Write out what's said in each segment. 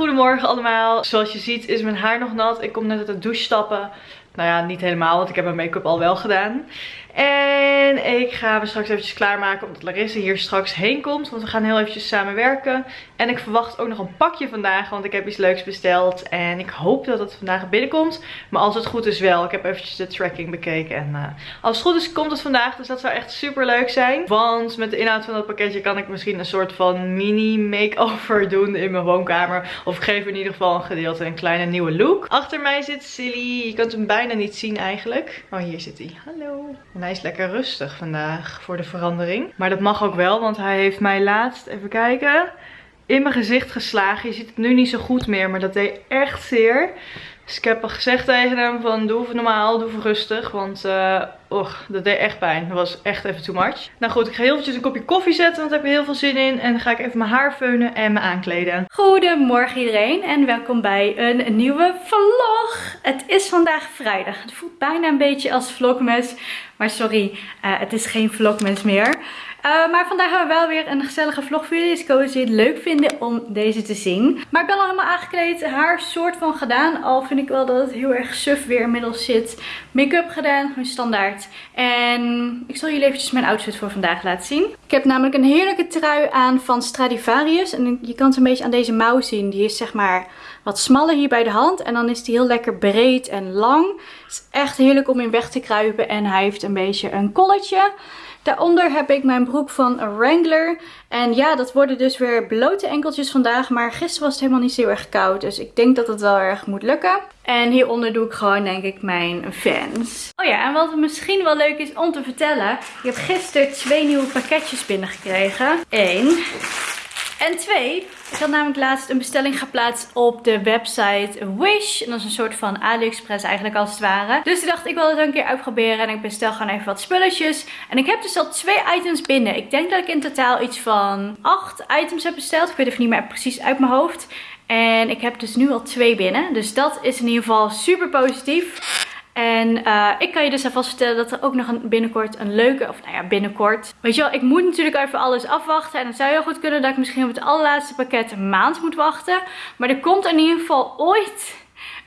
goedemorgen allemaal. Zoals je ziet is mijn haar nog nat. Ik kom net uit de douche stappen. Nou ja, niet helemaal, want ik heb mijn make-up al wel gedaan. En ik ga me straks eventjes klaarmaken omdat Larissa hier straks heen komt. Want we gaan heel eventjes samen werken. En ik verwacht ook nog een pakje vandaag, want ik heb iets leuks besteld. En ik hoop dat het vandaag binnenkomt. Maar als het goed is wel. Ik heb eventjes de tracking bekeken. En uh, als het goed is komt het vandaag. Dus dat zou echt super leuk zijn. Want met de inhoud van dat pakketje kan ik misschien een soort van mini makeover doen in mijn woonkamer. Of ik geef in ieder geval een gedeelte een kleine nieuwe look. Achter mij zit Silly. Je kunt hem bijna niet zien eigenlijk. Oh, hier zit hij. Hallo. Hij is lekker rustig vandaag voor de verandering. Maar dat mag ook wel, want hij heeft mij laatst, even kijken, in mijn gezicht geslagen. Je ziet het nu niet zo goed meer, maar dat deed echt zeer. Dus ik heb al gezegd tegen hem van doe even normaal, doe even rustig. Want uh, och, dat deed echt pijn. Dat was echt even too much. Nou goed, ik ga heel eventjes een kopje koffie zetten, want daar heb ik heel veel zin in. En dan ga ik even mijn haar feunen en me aankleden. Goedemorgen iedereen en welkom bij een nieuwe vlog. Het is vandaag vrijdag. Het voelt bijna een beetje als vlogmas. Maar sorry, uh, het is geen vlogmas meer. Uh, maar vandaag hebben we wel weer een gezellige vlog voor jullie. Dus ik hoop dat jullie het leuk vinden om deze te zien. Maar ik ben al helemaal aangekleed. Haar soort van gedaan. Al vind ik wel dat het heel erg suf weer inmiddels zit. Make-up gedaan. Gewoon standaard. En ik zal jullie eventjes mijn outfit voor vandaag laten zien. Ik heb namelijk een heerlijke trui aan van Stradivarius. En je kan het een beetje aan deze mouw zien. Die is zeg maar wat smaller hier bij de hand. En dan is die heel lekker breed en lang. Het is echt heerlijk om in weg te kruipen. En hij heeft een beetje een kolletje. Daaronder heb ik mijn broek van Wrangler. En ja, dat worden dus weer blote enkeltjes vandaag. Maar gisteren was het helemaal niet zo erg koud. Dus ik denk dat het wel erg moet lukken. En hieronder doe ik gewoon denk ik mijn fans. Oh ja, en wat misschien wel leuk is om te vertellen. Ik heb gisteren twee nieuwe pakketjes binnengekregen. Eén. En twee, ik had namelijk laatst een bestelling geplaatst op de website Wish. En dat is een soort van AliExpress eigenlijk als het ware. Dus ik dacht, ik wil het een keer uitproberen. En ik bestel gewoon even wat spulletjes. En ik heb dus al twee items binnen. Ik denk dat ik in totaal iets van acht items heb besteld. Ik weet even niet meer precies uit mijn hoofd. En ik heb dus nu al twee binnen. Dus dat is in ieder geval super positief. En uh, ik kan je dus alvast vertellen dat er ook nog binnenkort een leuke, of nou ja binnenkort. Weet je wel, ik moet natuurlijk even alles afwachten. En dan zou heel goed kunnen dat ik misschien op het allerlaatste pakket een maand moet wachten. Maar er komt in ieder geval ooit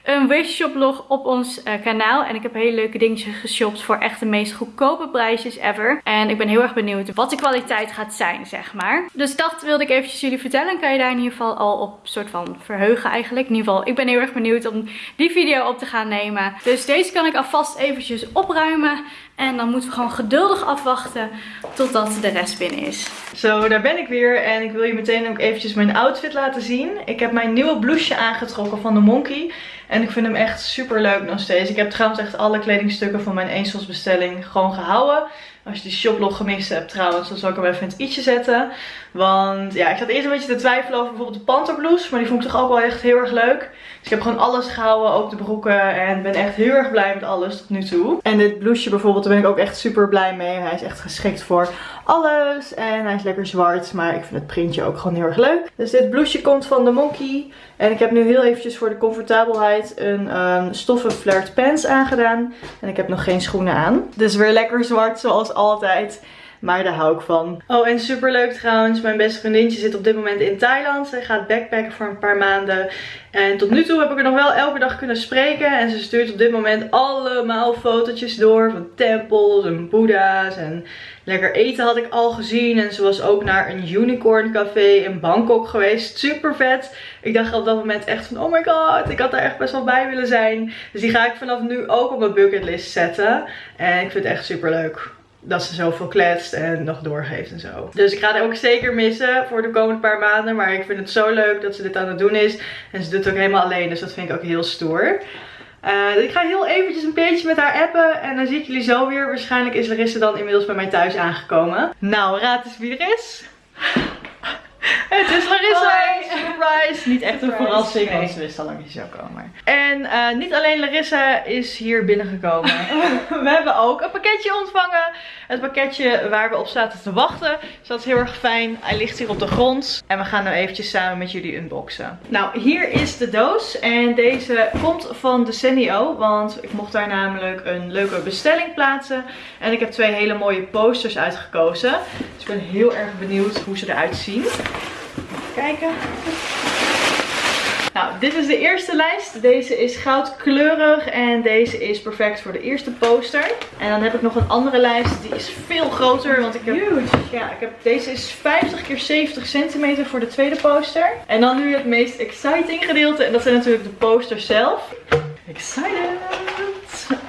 een Wish log op ons uh, kanaal. En ik heb hele leuke dingetjes geshopt voor echt de meest goedkope prijsjes ever. En ik ben heel erg benieuwd wat de kwaliteit gaat zijn, zeg maar. Dus dat wilde ik eventjes jullie vertellen. Kan je daar in ieder geval al op soort van verheugen eigenlijk. In ieder geval, ik ben heel erg benieuwd om die video op te gaan nemen. Dus deze kan ik alvast eventjes opruimen. En dan moeten we gewoon geduldig afwachten totdat de rest binnen is. Zo, daar ben ik weer. En ik wil je meteen ook eventjes mijn outfit laten zien. Ik heb mijn nieuwe blouseje aangetrokken van de Monkey. En ik vind hem echt super leuk nog steeds. Ik heb trouwens echt alle kledingstukken van mijn Angels bestelling gewoon gehouden. Als je die shoplog gemist hebt trouwens, dan zal ik hem even in het i'tje zetten. Want ja, ik zat eerst een beetje te twijfelen over bijvoorbeeld de panterblouse. Maar die vond ik toch ook wel echt heel erg leuk. Dus ik heb gewoon alles gehouden, ook de broeken. En ben echt heel erg blij met alles tot nu toe. En dit blouseje bijvoorbeeld, daar ben ik ook echt super blij mee. Hij is echt geschikt voor alles. En hij is lekker zwart, maar ik vind het printje ook gewoon heel erg leuk. Dus dit blouseje komt van de Monkey. En ik heb nu heel eventjes voor de comfortabelheid een um, stoffen flared pants aangedaan. En ik heb nog geen schoenen aan. Dus weer lekker zwart zoals altijd. Maar daar hou ik van. Oh, en super leuk trouwens. Mijn beste vriendinnetje zit op dit moment in Thailand. Zij gaat backpacken voor een paar maanden. En tot nu toe heb ik er nog wel elke dag kunnen spreken. En ze stuurt op dit moment allemaal fotootjes door. Van tempels en boeddha's. En lekker eten had ik al gezien. En ze was ook naar een unicorn café in Bangkok geweest. Super vet. Ik dacht op dat moment echt van oh my god. Ik had daar echt best wel bij willen zijn. Dus die ga ik vanaf nu ook op mijn bucketlist zetten. En ik vind het echt super leuk dat ze zoveel kletst en nog doorgeeft en zo. Dus ik ga het ook zeker missen voor de komende paar maanden. Maar ik vind het zo leuk dat ze dit aan het doen is. En ze doet het ook helemaal alleen, dus dat vind ik ook heel stoer. Uh, ik ga heel eventjes een beetje met haar appen en dan zie ik jullie zo weer. Waarschijnlijk is Larissa dan inmiddels bij mij thuis aangekomen. Nou, raad eens wie er is. Het is Larissa! Surprise! Niet echt een verrassing, want ze wist al lang dat je zou komen. En uh, niet alleen Larissa is hier binnengekomen. we hebben ook een pakketje ontvangen. Het pakketje waar we op zaten te wachten. Dus dat is heel erg fijn. Hij ligt hier op de grond. En we gaan nu eventjes samen met jullie unboxen. Nou, hier is de doos. En deze komt van de Senio. Want ik mocht daar namelijk een leuke bestelling plaatsen. En ik heb twee hele mooie posters uitgekozen. Dus ik ben heel erg benieuwd hoe ze eruit zien kijken. Nou, dit is de eerste lijst. Deze is goudkleurig en deze is perfect voor de eerste poster. En dan heb ik nog een andere lijst. Die is veel groter, want ik heb... Huge. Ja, ik heb, deze is 50 keer 70 centimeter voor de tweede poster. En dan nu het meest exciting gedeelte. En dat zijn natuurlijk de posters zelf. Excited!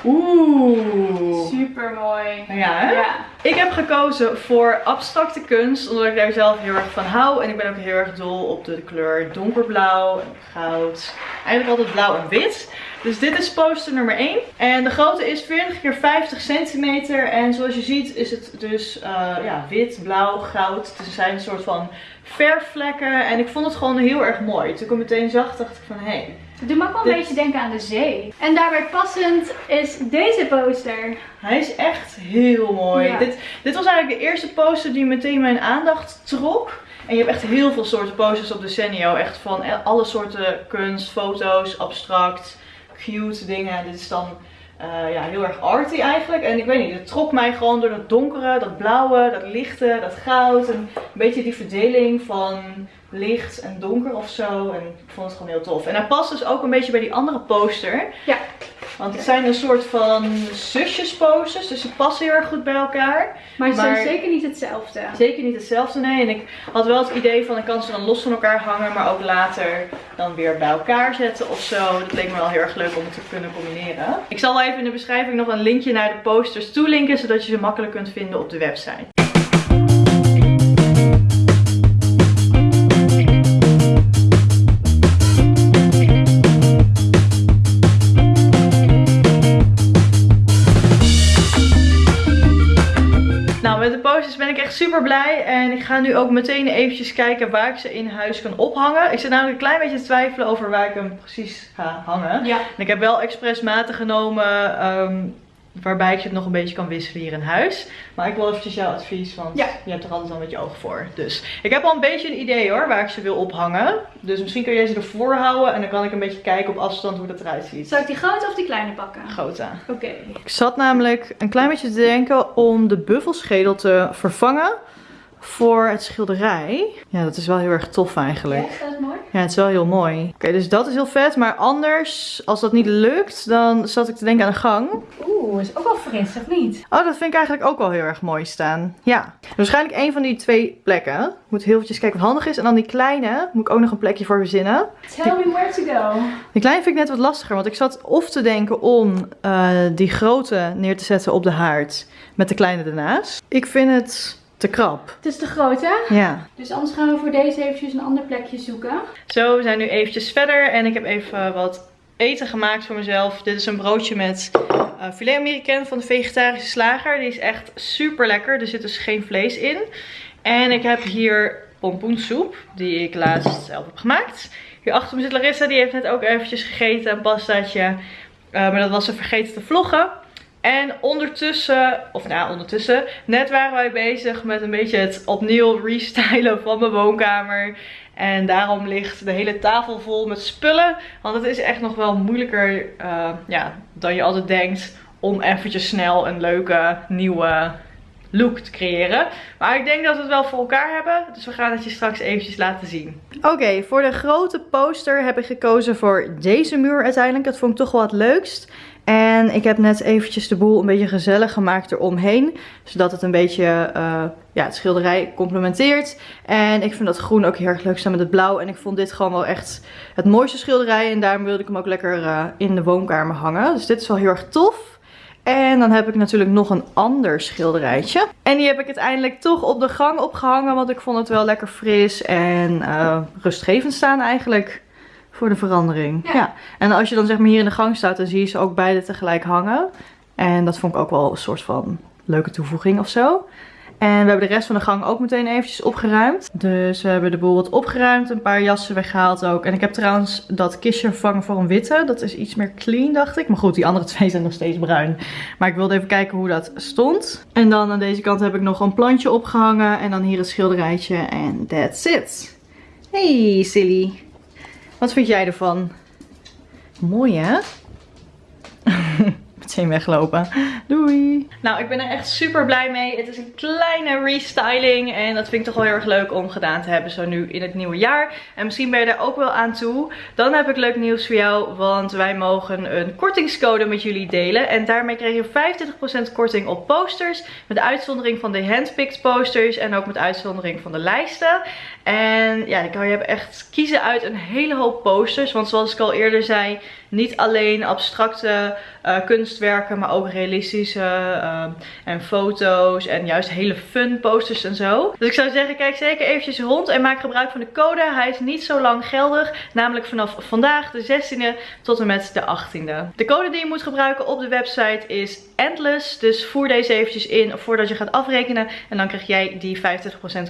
Oeh! Super mooi. Ja, hè? Ja. Ik heb gekozen voor abstracte kunst, omdat ik daar zelf heel erg van hou. En ik ben ook heel erg dol op de kleur donkerblauw en goud. Eigenlijk altijd blauw en wit. Dus dit is poster nummer 1. En de grootte is 40 keer 50 centimeter. En zoals je ziet is het dus eh, ja, wit, blauw, goud. Dus er zijn een soort van verfvlekken. En ik vond het gewoon heel erg mooi. Toen ik hem meteen zag, dacht ik van hé. Hey, Het doet me ook wel een beetje denken aan de zee. En daarbij passend is deze poster. Hij is echt heel mooi. Ja. Dit, dit was eigenlijk de eerste poster die meteen mijn aandacht trok. En je hebt echt heel veel soorten posters op Decenio. Echt van alle soorten kunst, foto's, abstract, cute dingen. Dit is dan eh, ja, heel erg arty eigenlijk. En ik weet niet, het trok mij gewoon door dat donkere, dat blauwe, dat lichte, dat goud. En een beetje die verdeling van licht en donker of zo. En ik vond het gewoon heel tof. En hij past dus ook een beetje bij die andere poster. Ja. Want het zijn een soort van zusjesposters, dus ze passen heel erg goed bij elkaar. Maar ze zijn zeker niet hetzelfde. Zeker niet hetzelfde, nee. En ik had wel het idee van ik kan ze dan los van elkaar hangen, maar ook later dan weer bij elkaar zetten of zo. Dat leek me wel heel erg leuk om het te kunnen combineren. Ik zal wel even in de beschrijving nog een linkje naar de posters toelinken, zodat je ze makkelijk kunt vinden op de website. Posters ben ik echt super blij. En ik ga nu ook meteen eventjes kijken waar ik ze in huis kan ophangen. Ik zit namelijk een klein beetje te twijfelen over waar ik hem precies ga hangen. Ja. En ik heb wel expres maten genomen ehm, waarbij ik het nog een beetje kan wisselen hier in huis. Maar ik wil eventjes jouw advies, want Ja. je hebt er altijd al met je ogen voor. Dus ik heb al een beetje een idee hoor, waar ik ze wil ophangen. Dus misschien kun jij ze ervoor houden en dan kan ik een beetje kijken op afstand hoe dat eruit ziet. Zal ik die grote of die kleine pakken? Grote. Oké. Ik zat namelijk een klein beetje te denken om de buffelschedel te vervangen voor het schilderij. Ja, dat is wel heel erg tof eigenlijk. Ja, dat is mooi. Ja, het is wel heel mooi. Oké, dus dat is heel vet. Maar anders, als dat niet lukt, dan zat ik te denken aan de gang. Oeh, is ook wel fris, of niet? Oh, dat vind ik eigenlijk ook wel heel erg mooi staan. Ja, waarschijnlijk een van die twee plekken. Moet heel eventjes kijken wat handig is. En dan die kleine, moet ik ook nog een plekje voor verzinnen. Tell me where to go. Die kleine vind ik net wat lastiger, want ik zat of te denken om eh, die grote neer te zetten op de haard met de kleine ernaast. Ik vind het te krap. Het is te groot, hè? Ja. Dus anders gaan we voor deze eventjes een ander plekje zoeken. Zo, we zijn nu eventjes verder en ik heb even wat eten gemaakt voor mezelf. Dit is een broodje met eh filet américain van de vegetarische slager. Die is echt super lekker. Er zit dus geen vlees in. En ik heb hier pompoensoep, die ik laatst zelf heb gemaakt. Hier achter me zit Larissa, die heeft net ook eventjes gegeten, een pastaatje. Eh, maar dat was ze vergeten te vloggen. En ondertussen, of nou ondertussen, net waren wij bezig met een beetje het opnieuw restylen van mijn woonkamer. En daarom ligt de hele tafel vol met spullen. Want het is echt nog wel moeilijker eh, ja, dan je altijd denkt om eventjes snel een leuke nieuwe look te creëren. Maar ik denk dat we het wel voor elkaar hebben. Dus we gaan het je straks eventjes laten zien. Oké, voor de grote poster heb ik gekozen voor deze muur uiteindelijk. Dat vond ik toch wel het leukst. En ik heb net eventjes de boel een beetje gezellig gemaakt eromheen. Zodat het een beetje eh, ja, het schilderij complementeert. En ik vind dat groen ook heel erg leuk staan met het blauw. En ik vond dit gewoon wel echt het mooiste schilderij. En daarom wilde ik hem ook lekker eh, in de woonkamer hangen. Dus dit is wel heel erg tof. En dan heb ik natuurlijk nog een ander schilderijtje. En die heb ik uiteindelijk toch op de gang opgehangen. Want ik vond het wel lekker fris en eh, rustgevend staan eigenlijk. Voor de verandering. Ja. Ja. En als je dan zeg maar hier in de gang staat, dan zie je ze ook beide tegelijk hangen. En dat vond ik ook wel een soort van leuke toevoeging of zo. En we hebben de rest van de gang ook meteen eventjes opgeruimd. Dus we hebben de boel wat opgeruimd. Een paar jassen weggehaald ook. En ik heb trouwens dat kistje vervangen voor een witte. Dat is iets meer clean, dacht ik. Maar goed, die andere twee zijn nog steeds bruin. Maar ik wilde even kijken hoe dat stond. En dan aan deze kant heb ik nog een plantje opgehangen. En dan hier een schilderijtje. En that's it. Hey, silly. Wat vind jij ervan? Mooi, hè? meteen weglopen. Doei! Nou, ik ben er echt super blij mee. Het is een kleine restyling en dat vind ik toch wel heel erg leuk om gedaan te hebben zo nu in het nieuwe jaar. En misschien ben je daar ook wel aan toe. Dan heb ik leuk nieuws voor jou, want wij mogen een kortingscode met jullie delen. En daarmee krijg je 25% korting op posters, met uitzondering van de handpicked posters en ook met uitzondering van de lijsten. En ja, dan kan je echt kiezen uit een hele hoop posters, want zoals ik al eerder zei, niet alleen abstracte uh, kunstwerken, maar ook realistische uh, en foto's en juist hele fun posters en zo. Dus ik zou zeggen, kijk zeker eventjes rond en maak gebruik van de code. Hij is niet zo lang geldig, namelijk vanaf vandaag de 16e tot en met de 18e. De code die je moet gebruiken op de website is Endless, dus voer deze eventjes in voordat je gaat afrekenen en dan krijg jij die 50%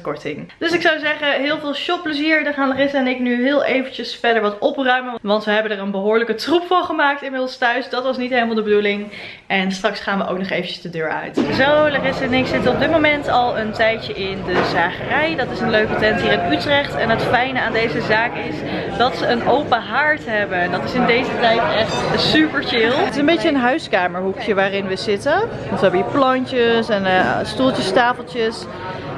korting. Dus ik zou zeggen, heel veel shopplezier. Dan gaan Larissa en ik nu heel eventjes verder wat opruimen, want we hebben er een behoorlijke troep van gemaakt inmiddels thuis. Dat was niet helemaal de bedoeling. En straks gaan we ook nog eventjes de deur uit. Zo, Larissa en ik zitten op dit moment al een tijdje in de zagerij. Dat is een leuke tent hier in Utrecht. En het fijne aan deze zaak is dat ze een open haard hebben. En dat is in deze tijd echt super chill. Het is een beetje een huiskamerhoekje waarin we zitten. we hebben hier plantjes en uh, stoeltjes, tafeltjes.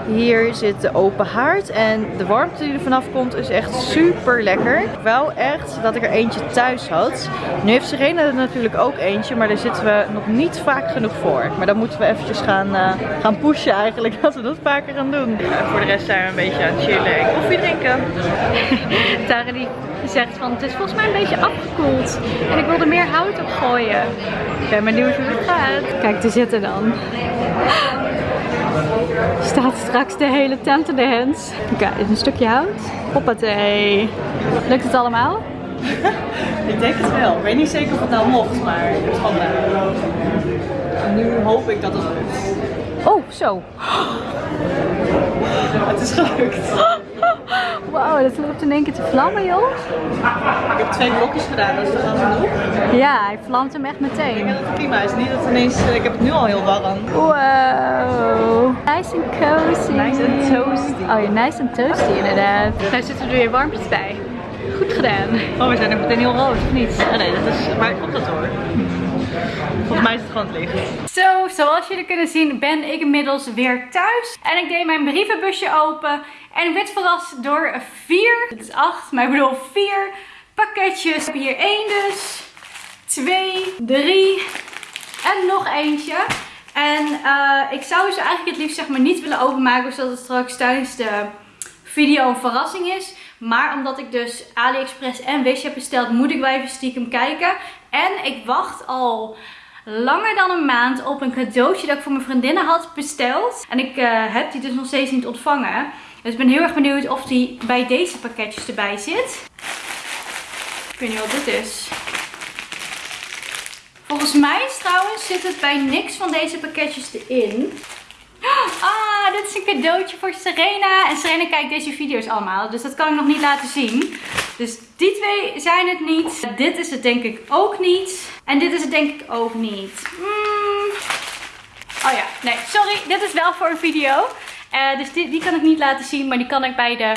Hier zit de open haard en de warmte die er vanaf komt is echt super lekker. Wel echt dat ik er eentje thuis had. Nu heeft Serena er natuurlijk ook eentje, maar daar zitten we nog niet vaak genoeg voor. Maar dan moeten we eventjes gaan, uh, gaan pushen eigenlijk, dat we dat vaker gaan doen. voor de rest zijn we een beetje aan het chillen en koffie drinken. Tara die zegt van het is volgens mij een beetje afgekoeld en ik wil er meer hout op gooien. Ik ben benieuwd hoe het gaat. Kijk, te zitten dan. Staat straks de hele tent in de hands. Kijk, een stukje hout. Hoppatee. Lukt het allemaal? ik denk het wel. Ik weet niet zeker of het nou mocht, maar het is gewoon En nu hoop ik dat het lukt. Oh, zo. Het is gelukt. Wauw, dat loopt in één keer te vlammen, joh. Ik heb twee blokjes gedaan, dat is toch al genoeg? Ja, hij vlamt hem echt meteen. Ik denk dat het prima is. Niet dat ineens, ik heb het nu al heel warm. Wow. Nice and cozy. Nice and toasty. Oh ja, nice and toasty inderdaad. Daar zitten er weer warmpjes bij. Goed gedaan. Oh, we zijn er meteen heel rood, of niet? Oh, nee, dat is... Maar komt dat hoor. Volgens mij is het gewoon. Zo, zoals jullie kunnen zien ben ik inmiddels weer thuis. En ik deed mijn brievenbusje open. En ik werd verrast door vier, het is acht, maar ik bedoel vier pakketjes. Ik heb hier één dus, twee, drie en nog eentje. En uh, ik zou ze eigenlijk het liefst zeg maar niet willen openmaken, zodat het straks tijdens de video een verrassing is. Maar omdat ik dus AliExpress en Wish heb besteld, moet ik wel even stiekem kijken. En ik wacht al langer dan een maand op een cadeautje dat ik voor mijn vriendinnen had besteld. En ik uh, heb die dus nog steeds niet ontvangen. Dus ik ben heel erg benieuwd of die bij deze pakketjes erbij zit. Ik weet niet wat dit is. Volgens mij trouwens zit het bij niks van deze pakketjes erin. Ah, dit is een cadeautje voor Serena. En Serena kijkt deze video's allemaal. Dus dat kan ik nog niet laten zien. Dus die twee zijn het niet. Dit is het denk ik ook niet. En dit is het denk ik ook niet. Mm. Oh ja, nee, sorry. Dit is wel voor een video. Uh, dus die, die kan ik niet laten zien. Maar die kan ik bij de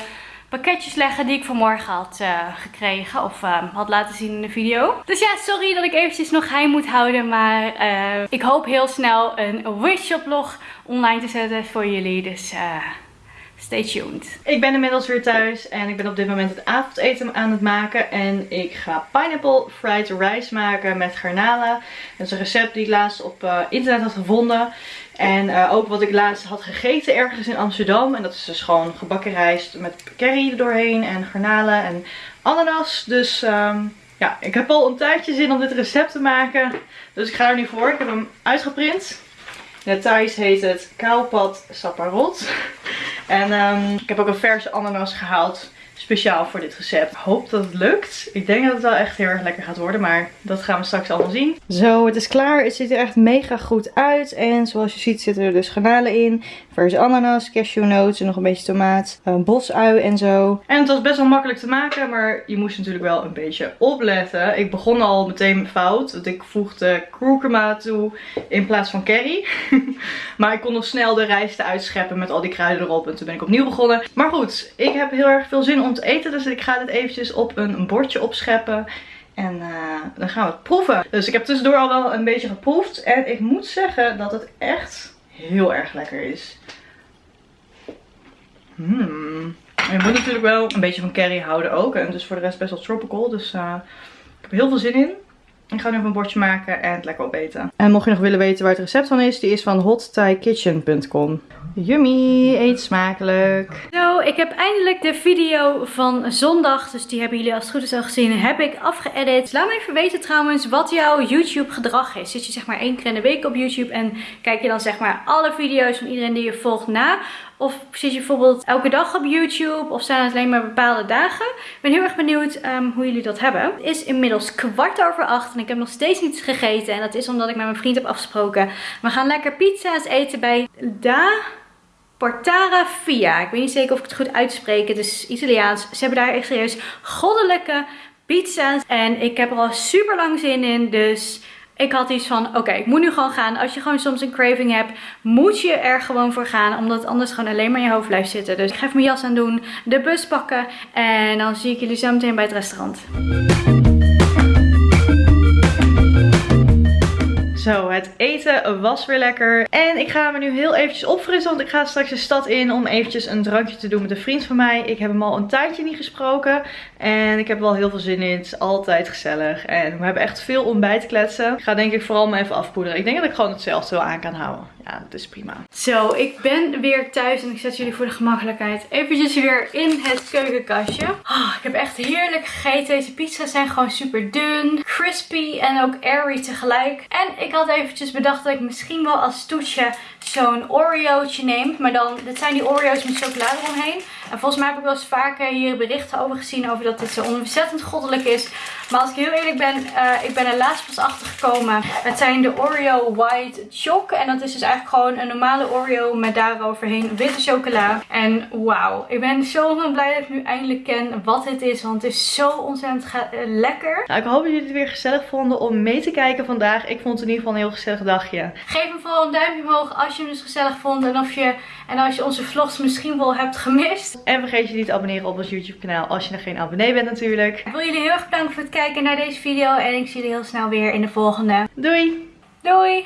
pakketjes leggen die ik vanmorgen had uh, gekregen. Of uh, had laten zien in de video. Dus ja, sorry dat ik eventjes nog geheim moet houden. Maar uh, ik hoop heel snel een wishshop vlog online te zetten voor jullie. Dus stay tuned. Ik ben inmiddels weer thuis en ik ben op dit moment het avondeten aan het maken. En ik ga pineapple fried rice maken met garnalen. Dat is een recept die ik laatst op internet had gevonden. En uh, ook wat ik laatst had gegeten ergens in Amsterdam. En dat is dus gewoon gebakken rijst met curry erdoorheen en garnalen en ananas. Dus um, ja, ik heb al een tijdje zin om dit recept te maken. Dus ik ga er nu voor. Ik heb hem uitgeprint. In het heet het Kaupat Saparot. En um, ik heb ook een verse ananas gehaald speciaal voor dit recept. Hoop dat het lukt. Ik denk dat het wel echt heel erg lekker gaat worden, maar dat gaan we straks allemaal zien. Zo, het is klaar. Het ziet er echt mega goed uit. En zoals je ziet zitten er dus granalen in. Verse ananas, cashewnoten, nog een beetje tomaat, een bosui en zo. En het was best wel makkelijk te maken, maar je moest natuurlijk wel een beetje opletten. Ik begon al meteen fout, want ik voegde kurkuma toe in plaats van curry. maar ik kon nog snel de rijst uitscheppen met al die kruiden erop en toen ben ik opnieuw begonnen. Maar goed, ik heb heel erg veel zin om te eten, dus ik ga dit eventjes op een bordje opscheppen. En eh, dan gaan we het proeven. Dus ik heb tussendoor al wel een beetje geproefd. En ik moet zeggen dat het echt heel erg lekker is. Hmm. Je moet natuurlijk wel een beetje van curry houden ook. En dus voor de rest best wel tropical. Dus uh, ik heb er heel veel zin in. Ik ga nu even een bordje maken en het lekker opeten. En mocht je nog willen weten waar het recept van is, die is van hotthaikitchen.com. Yummy, eet smakelijk. Zo, ik heb eindelijk de video van zondag, dus die hebben jullie als het goed is al gezien, heb ik afgeëdit. Laat me even weten trouwens wat jouw YouTube gedrag is. Zit je zeg maar één keer in de week op YouTube en kijk je dan zeg maar alle video's van iedereen die je volgt na? Of je bijvoorbeeld elke dag op YouTube? Of zijn het alleen maar bepaalde dagen? Ik ben heel erg benieuwd um, hoe jullie dat hebben. Het is inmiddels kwart over acht en ik heb nog steeds niets gegeten. En dat is omdat ik met mijn vriend heb afgesproken. We gaan lekker pizza's eten bij Da Portara Via. Ik weet niet zeker of ik het goed uitspreek. Het is Italiaans. Ze hebben daar echt serieus goddelijke pizza's. En ik heb er al super lang zin in. Dus ik had iets van, oké, ik moet nu gewoon gaan. Als je gewoon soms een craving hebt, moet je er gewoon voor gaan. Omdat anders gewoon alleen maar in je hoofd blijft zitten. Dus ik ga even mijn jas aan doen, de bus pakken. En dan zie ik jullie zo meteen bij het restaurant. Zo, het eten was weer lekker. En ik ga me nu heel eventjes opfrissen, want ik ga straks de stad in om eventjes een drankje te doen met een vriend van mij. Ik heb hem al een tijdje niet gesproken en ik heb wel heel veel zin in. Het is altijd gezellig en we hebben echt veel om bij te kletsen. Ik ga denk ik vooral me even afpoederen. Ik denk dat ik gewoon hetzelfde wel aan kan houden. Is prima. Zo, ik ben weer thuis en ik zet jullie voor de gemakkelijkheid eventjes weer in het keukenkastje. Oh, ik heb echt heerlijk gegeten. Deze pizza's zijn gewoon super dun, crispy en ook airy tegelijk. En ik had eventjes bedacht dat ik misschien wel als toetje zo'n Oreo'tje neem. Maar dan, dit zijn die Oreo's met chocolade omheen. En volgens mij heb ik wel eens vaker hier berichten over gezien over dat dit zo ontzettend goddelijk is. Maar als ik heel eerlijk ben, uh, ik ben er laatst pas achter gekomen. Het zijn de Oreo White Choc. En dat is dus eigenlijk gewoon een normale Oreo met daaroverheen witte chocola. En wauw, ik ben zo blij dat ik nu eindelijk ken wat dit is. Want het is zo ontzettend uh, lekker. Nou, ik hoop dat jullie het weer gezellig vonden om mee te kijken vandaag. Ik vond het in ieder geval een heel gezellig dagje. Geef me vooral een duimpje omhoog als je hem dus gezellig vond. En, of je, en als je onze vlogs misschien wel hebt gemist. En vergeet je niet te abonneren op ons YouTube kanaal als je nog geen abonnee bent natuurlijk. Ik wil jullie heel erg bedanken voor het kijken naar deze video. En ik zie jullie heel snel weer in de volgende. Doei! Doei!